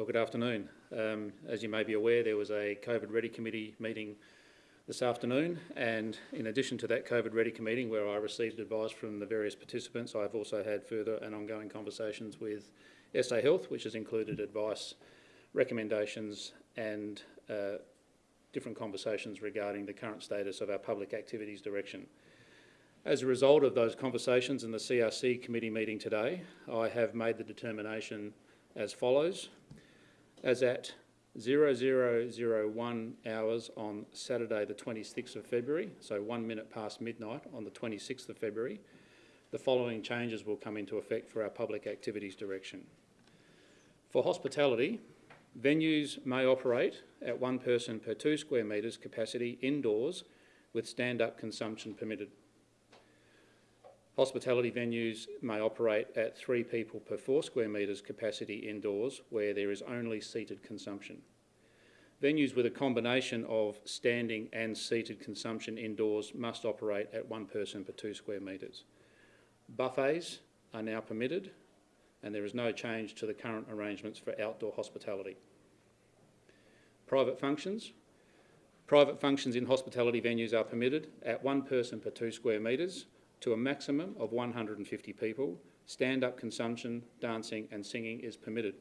Well, good afternoon. Um, as you may be aware, there was a COVID Ready Committee meeting this afternoon, and in addition to that COVID Ready Committee, where I received advice from the various participants, I've also had further and ongoing conversations with SA Health, which has included advice, recommendations, and uh, different conversations regarding the current status of our public activities direction. As a result of those conversations and the CRC committee meeting today, I have made the determination as follows. As at 0001 hours on Saturday the 26th of February, so one minute past midnight on the 26th of February, the following changes will come into effect for our public activities direction. For hospitality, venues may operate at one person per two square metres capacity indoors with stand-up consumption permitted. Hospitality venues may operate at three people per four square metres capacity indoors where there is only seated consumption. Venues with a combination of standing and seated consumption indoors must operate at one person per two square metres. Buffets are now permitted and there is no change to the current arrangements for outdoor hospitality. Private functions. Private functions in hospitality venues are permitted at one person per two square metres to a maximum of 150 people. Stand-up consumption, dancing and singing is permitted.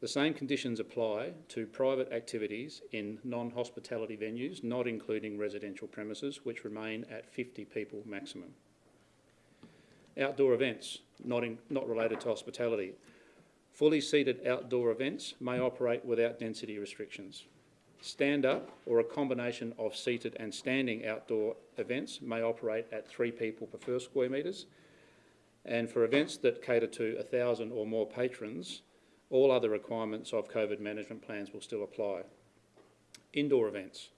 The same conditions apply to private activities in non-hospitality venues, not including residential premises, which remain at 50 people maximum. Outdoor events, not, in, not related to hospitality. Fully seated outdoor events may operate without density restrictions. Stand-up or a combination of seated and standing outdoor events may operate at three people per first square metres. And for events that cater to 1,000 or more patrons, all other requirements of COVID management plans will still apply. Indoor events.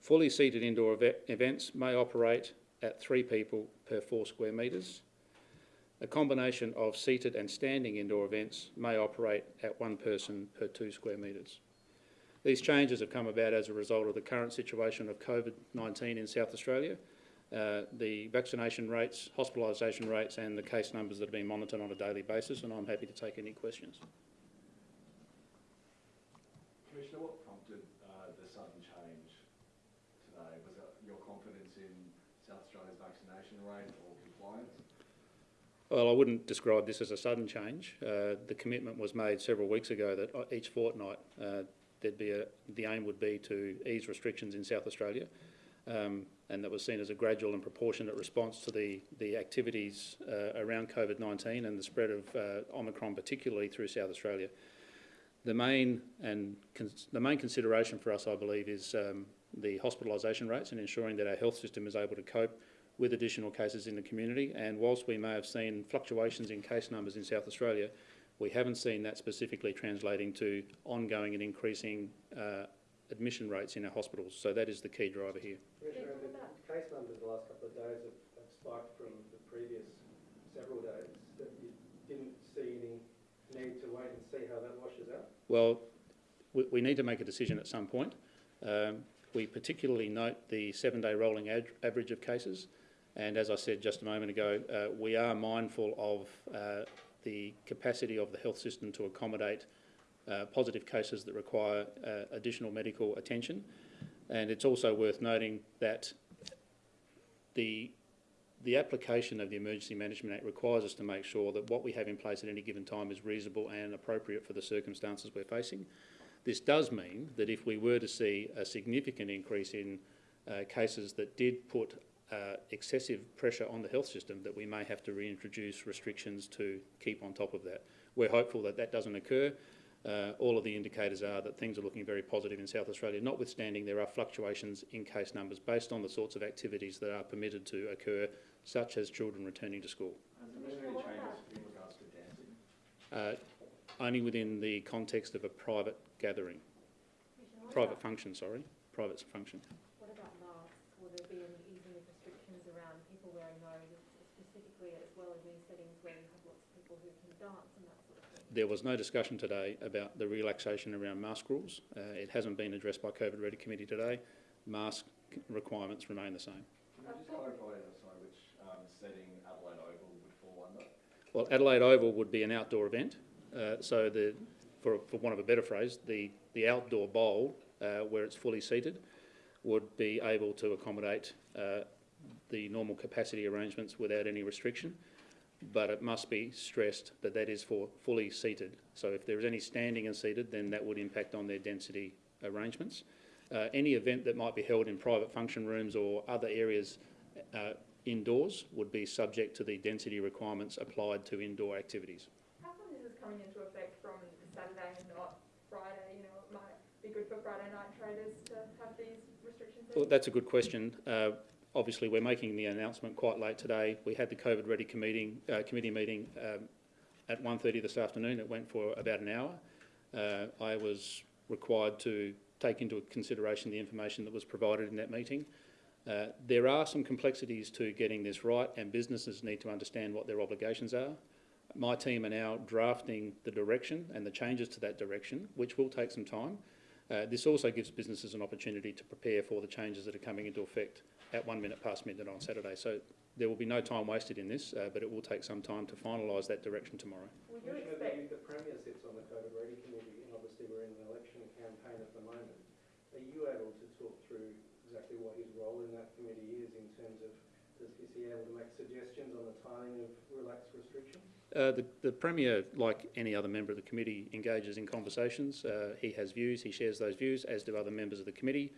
Fully seated indoor ev events may operate at three people per four square metres. A combination of seated and standing indoor events may operate at one person per two square metres. These changes have come about as a result of the current situation of COVID-19 in South Australia, uh, the vaccination rates, hospitalisation rates and the case numbers that are being monitored on a daily basis and I'm happy to take any questions. Commissioner, what prompted uh, the sudden change today? Was it your confidence in South Australia's vaccination rate or compliance? Well, I wouldn't describe this as a sudden change. Uh, the commitment was made several weeks ago that uh, each fortnight uh, there'd be a, the aim would be to ease restrictions in South Australia, um, and that was seen as a gradual and proportionate response to the, the activities uh, around COVID-19 and the spread of uh, Omicron, particularly through South Australia. The main and the main consideration for us, I believe, is um, the hospitalisation rates and ensuring that our health system is able to cope with additional cases in the community. And whilst we may have seen fluctuations in case numbers in South Australia, we haven't seen that specifically translating to ongoing and increasing uh, admission rates in our hospitals. So that is the key driver here. Commissioner, the case numbers the last couple of days have, have spiked from the previous several days. That you didn't see any need to wait and see how that washes out? Well, we, we need to make a decision at some point. Um, we particularly note the seven-day rolling average of cases. And as I said just a moment ago, uh, we are mindful of uh, the capacity of the health system to accommodate uh, positive cases that require uh, additional medical attention. And it's also worth noting that the, the application of the Emergency Management Act requires us to make sure that what we have in place at any given time is reasonable and appropriate for the circumstances we're facing. This does mean that if we were to see a significant increase in uh, cases that did put uh, excessive pressure on the health system that we may have to reintroduce restrictions to keep on top of that. We're hopeful that that doesn't occur. Uh, all of the indicators are that things are looking very positive in South Australia, notwithstanding there are fluctuations in case numbers based on the sorts of activities that are permitted to occur, such as children returning to school. Has there been any changes in regards to dancing? Uh, only within the context of a private gathering. Private function, sorry. Private function. What about masks? Will there be any easing of restrictions around people wearing those, specifically as well as in settings where you have lots of people who can dance and that sort of thing? There was no discussion today about the relaxation around mask rules. Uh, it hasn't been addressed by COVID Ready Committee today. Mask requirements remain the same. Can you just clarify, sorry, which um, setting Adelaide Oval would fall under? Well, Adelaide Oval would be an outdoor event, uh, so the for, for want of a better phrase, the, the outdoor bowl, uh, where it's fully seated, would be able to accommodate uh, the normal capacity arrangements without any restriction. But it must be stressed that that is for fully seated. So if there is any standing and seated, then that would impact on their density arrangements. Uh, any event that might be held in private function rooms or other areas uh, indoors would be subject to the density requirements applied to indoor activities. How come this is coming into effect from Saturday and not Friday? You know, it might be good for Friday night traders to have these restrictions. Well, that's a good question. Uh, obviously, we're making the announcement quite late today. We had the COVID Ready committee, uh, committee meeting um, at 1.30 this afternoon. It went for about an hour. Uh, I was required to take into consideration the information that was provided in that meeting. Uh, there are some complexities to getting this right, and businesses need to understand what their obligations are. My team are now drafting the direction and the changes to that direction, which will take some time. Uh, this also gives businesses an opportunity to prepare for the changes that are coming into effect at one minute past midnight on Saturday. So there will be no time wasted in this, uh, but it will take some time to finalise that direction tomorrow. Would you Commissioner, expect, the, the Premier sits on the COVID Ready Committee, and obviously we're in an election campaign at the moment. Are you able to talk through exactly what his role in that committee is in terms of, does, is he able to make suggestions on the timing of relaxed restrictions? Uh, the, the Premier, like any other member of the committee, engages in conversations. Uh, he has views, he shares those views, as do other members of the committee.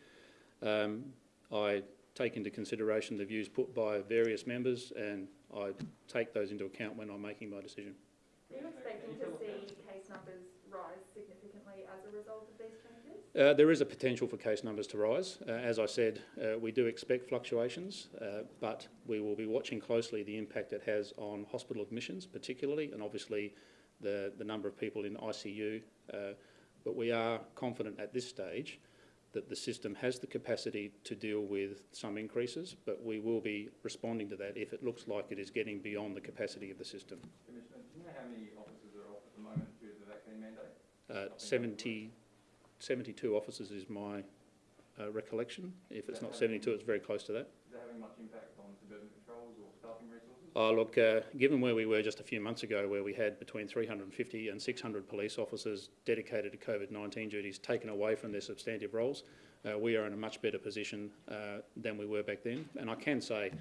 Um, I take into consideration the views put by various members and I take those into account when I'm making my decision. are you expecting to see case numbers rise significantly as a result of these changes? Uh, there is a potential for case numbers to rise. Uh, as I said, uh, we do expect fluctuations, uh, but we will be watching closely the impact it has on hospital admissions, particularly, and obviously the, the number of people in ICU. Uh, but we are confident at this stage that the system has the capacity to deal with some increases, but we will be responding to that if it looks like it is getting beyond the capacity of the system. Commissioner, do you know how many officers are off at the moment due to the vaccine mandate? Uh, 70, 72 officers is my uh, recollection. If it's not 72, it's very close to that. Is that having much impact on suburban patrols or staffing resources? Oh, look, uh, given where we were just a few months ago, where we had between 350 and 600 police officers dedicated to COVID-19 duties taken away from their substantive roles, uh, we are in a much better position uh, than we were back then. And I can say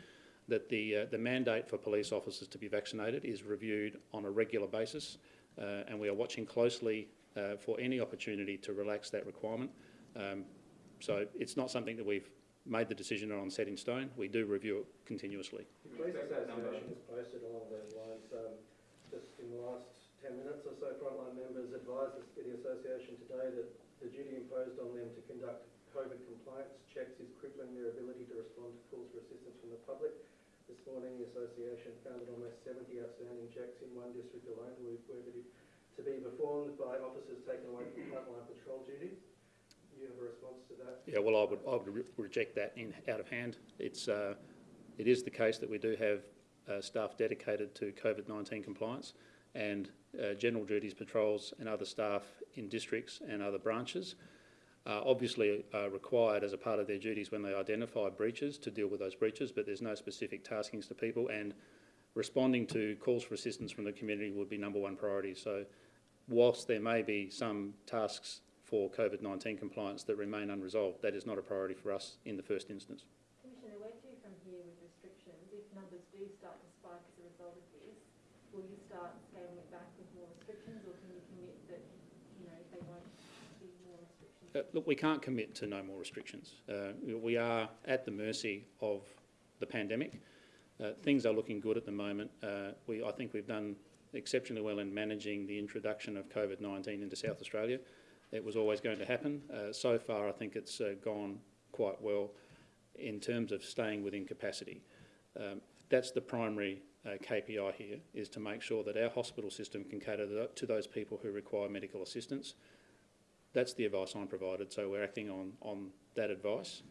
that the, uh, the mandate for police officers to be vaccinated is reviewed on a regular basis, uh, and we are watching closely uh, for any opportunity to relax that requirement. Um, so it's not something that we've made the decision on set in stone. We do review it continuously. The Police Association has posted along those lines, um, just in the last ten minutes or so, frontline members advised the the association today that the duty imposed on them to conduct COVID compliance checks is crippling their ability to respond to calls for assistance from the public. This morning, the association found that almost seventy outstanding checks in one district alone were, were to be- to be performed by officers taken away from frontline patrol duties. You have a response to that? Yeah, well, I would, I would re- reject that in, out of hand. It's, uh, it is the case that we do have uh, staff dedicated to COVID-19 compliance and uh, general duties patrols and other staff in districts and other branches are obviously uh, required as a part of their duties when they identify breaches to deal with those breaches, but there's no specific taskings to people and responding to calls for assistance from the community would be number one priority. So whilst there may be some tasks for COVID-19 compliance that remain unresolved, that is not a priority for us in the first instance. Commissioner, where to from here with restrictions? If numbers do start to spike as a result of this, will you start scaling it back with more restrictions or can you commit that, you know, they won't be more restrictions? Uh, look, we can't commit to no more restrictions. Uh, we are at the mercy of the pandemic. Uh, things are looking good at the moment. Uh, we, I think we've done exceptionally well in managing the introduction of COVID-19 into South Australia. It was always going to happen. Uh, so far, I think it's uh, gone quite well in terms of staying within capacity. Um, that's the primary uh, KPI here, is to make sure that our hospital system can cater to- those people who require medical assistance. That's the advice I'm provided, so we're acting on, on that advice.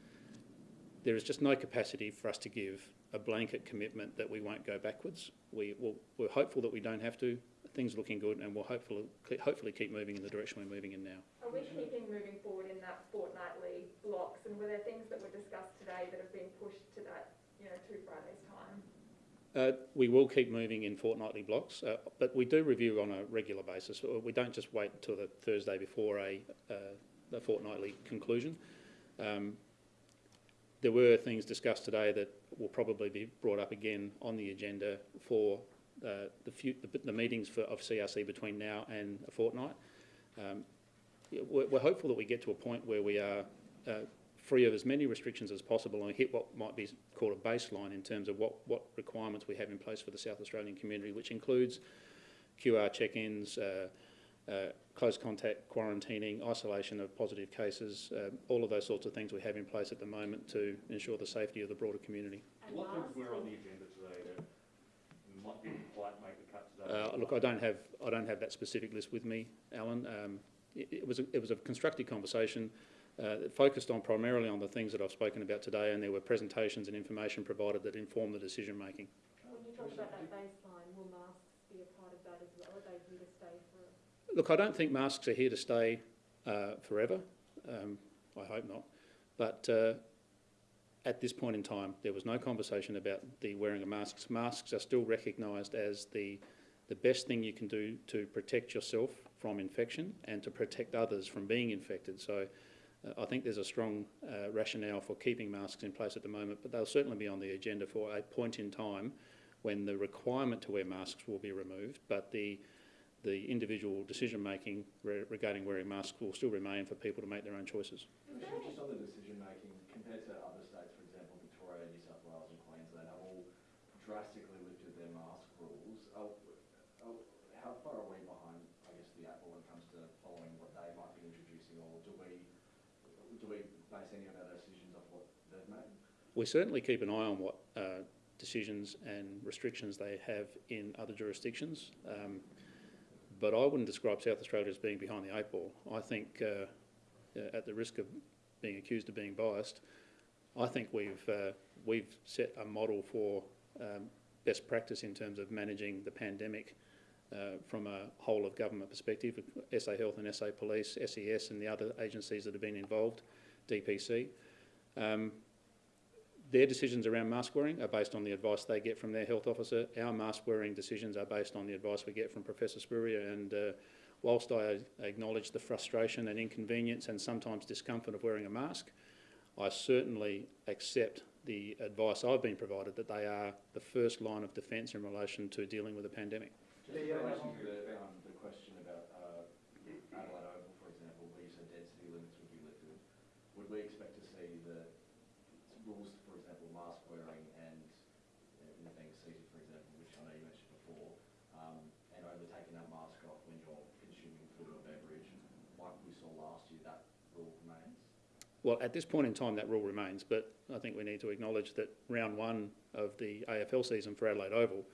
There is just no capacity for us to give a blanket commitment that we won't go backwards. We, will we're hopeful that we don't have to. Things are looking good and we'll hopefully, hopefully keep moving in the direction we're moving in now. Are we keeping moving forward in that fortnightly blocks? And were there things that were discussed today that have been pushed to that, you know, to Friday's time? Uh, we will keep moving in fortnightly blocks, uh, but we do review on a regular basis. Uh, We don't just wait until the Thursday before a, uh, a fortnightly conclusion. Um, there were things discussed today that will probably be brought up again on the agenda for the, few, the, the meetings for, of CRC between now and a fortnight. Um, we're, we're hopeful that we get to a point where we are uh, free of as many restrictions as possible and hit what might be called a baseline in terms of what, what requirements we have in place for the South Australian community, which includes QR check-ins, uh, uh, close contact quarantining, isolation of positive cases, uh, all of those sorts of things we have in place at the moment to ensure the safety of the broader community. And What things were on the agenda today that might, didn't quite make the cut today? Uh, look, I don't have I don't have that specific list with me, Alan. Um, it, it was a, it was a constructive conversation. Uh, that focused on primarily on the things that I've spoken about today, and there were presentations and information provided that informed the decision making. When you talk about that baseline, will masks be a part of that as well? Are they here to stay for? Look, I don't think masks are here to stay uh, forever. Um, I hope not. But uh, at this point in time, there was no conversation about the wearing of masks. Masks are still recognised as the the best thing you can do to protect yourself from infection and to protect others from being infected. So uh, I think there's a strong uh, rationale for keeping masks in place at the moment, but they'll certainly be on the agenda for a point in time when the requirement to wear masks will be removed, but the the individual decision making re- regarding wearing masks will still remain for people to make their own choices. Just on the decision making, compared to other states, for example, Victoria, New South Wales and Queensland, have all drastically lifted their mask rules. Are, are, how far are we behind, I guess, the Apple when it comes to following what they might be introducing, or do we, do we base any of our decisions off what they've made? We certainly keep an eye on what uh, decisions and restrictions they have in other jurisdictions. Um, but I wouldn't describe South Australia as being behind the eight ball. I think, uh, uh, at the risk of being accused of being biased, I think we've uh, we've set a model for um, best practice in terms of managing the pandemic uh, from a whole of government perspective. SA Health and SA Police, SES, and the other agencies that have been involved, DPC. Um, their decisions around mask wearing are based on the advice they get from their health officer. Our mask wearing decisions are based on the advice we get from Professor Spurrier. And uh, whilst I acknowledge the frustration and inconvenience and sometimes discomfort of wearing a mask, I certainly accept the advice I've been provided that they are the first line of defence in relation to dealing with a pandemic. Just in relation to the, um, the question about, uh, Adelaide Oval, for example, where you said density limits would be lifted, would we expect to see the rules, for example, mask wearing and, uh, you know, being seated, for example, which I know you mentioned before, um, and only taking that mask off when you're consuming food or beverage, like we saw last year, that rule remains? Well, at this point in time, that rule remains, but I think we need to acknowledge that round one of the AFL season for Adelaide Oval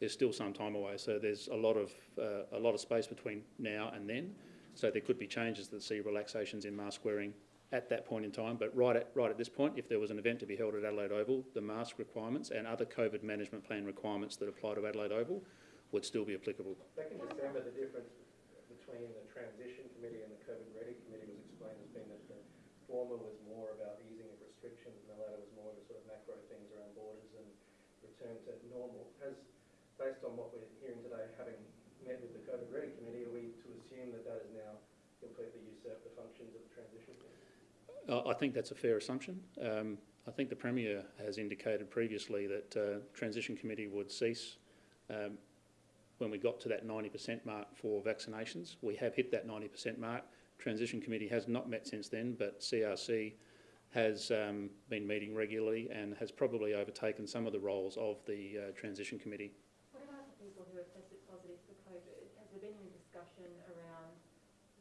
is still some time away. So there's a lot of uh, a lot of space between now and then. So there could be changes that see relaxations in mask wearing at that point in time. But right at right at this point, if there was an event to be held at Adelaide Oval, the mask requirements and other COVID management plan requirements that apply to Adelaide Oval would still be applicable. Back in December, the difference between the transition committee and the COVID ready committee was explained as being that the former was more about easing of restrictions and the latter was more of sort of macro things around borders and return to normal. Has, based on what we're hearing today, having met with the COVID ready committee, are we to assume that that has now completely usurped the functions of the transition? Uh, I think that's a fair assumption. Um, I think the Premier has indicated previously that uh, Transition Committee would cease um, when we got to that 90% mark for vaccinations. We have hit that 90% mark. Transition Committee has not met since then, but CRC has um, been meeting regularly and has probably overtaken some of the roles of the uh, Transition Committee. What about the people who have tested positive for COVID? Has there been any discussion around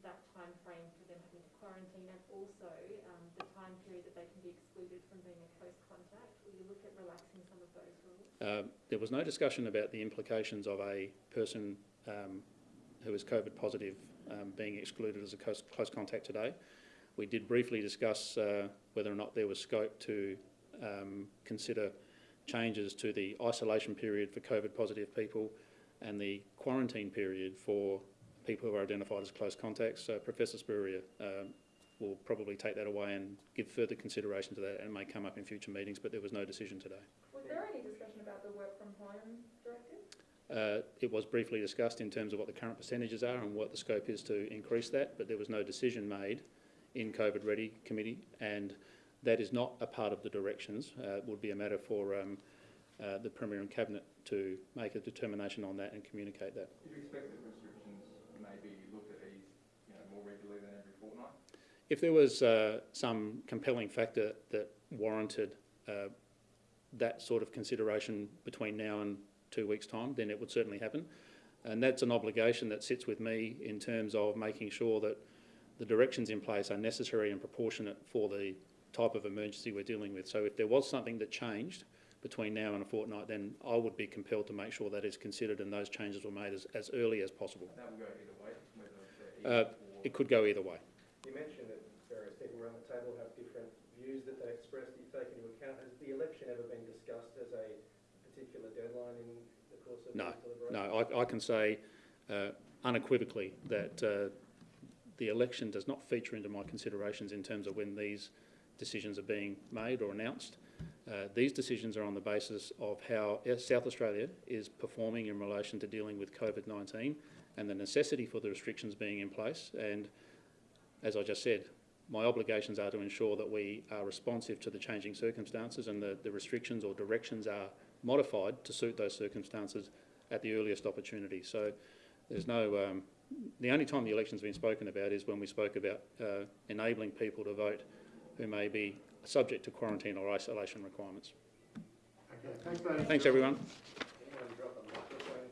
that time frame for them having to quarantine and also um, the time period that they can be excluded from being a close contact? Will you look at relaxing some of those rules? Uh, there was no discussion about the implications of a person um, who is COVID positive um, being excluded as a close, close contact today. We did briefly discuss uh, whether or not there was scope to um, consider changes to the isolation period for COVID positive people and the quarantine period for people who are identified as close contacts. So Professor Spurrier um, will probably take that away and give further consideration to that and may come up in future meetings, but there was no decision today. Was there any discussion about the work from home? Uh, it was briefly discussed in terms of what the current percentages are and what the scope is to increase that, but there was no decision made in COVID Ready Committee, and that is not a part of the directions. Uh, it would be a matter for um, uh, the Premier and Cabinet to make a determination on that and communicate that. Do you expect that restrictions may be looked at ease, you know, more regularly than every fortnight? If there was uh, some compelling factor that warranted uh, that sort of consideration between now and two weeks' time, then it would certainly happen. And that's an obligation that sits with me in terms of making sure that the directions in place are necessary and proportionate for the type of emergency we're dealing with. So if there was something that changed between now and a fortnight, then I would be compelled to make sure that is considered and those changes were made as, as early as possible. That will go either way, whether they're Uh. It could go either way. You mentioned that various people around the table have different views that they express that you take into account. Has the election ever been discussed as a in the course of No? No, I, I can say uh, unequivocally that uh, the election does not feature into my considerations in terms of when these decisions are being made or announced. Uh, these decisions are on the basis of how South Australia is performing in relation to dealing with COVID-19 and the necessity for the restrictions being in place. And as I just said, my obligations are to ensure that we are responsive to the changing circumstances and the, the restrictions or directions are modified to suit those circumstances at the earliest opportunity. So there's no, um, the only time the election's been spoken about is when we spoke about uh, enabling people to vote who may be subject to quarantine or isolation requirements. Okay, thanks, Thanks, everyone.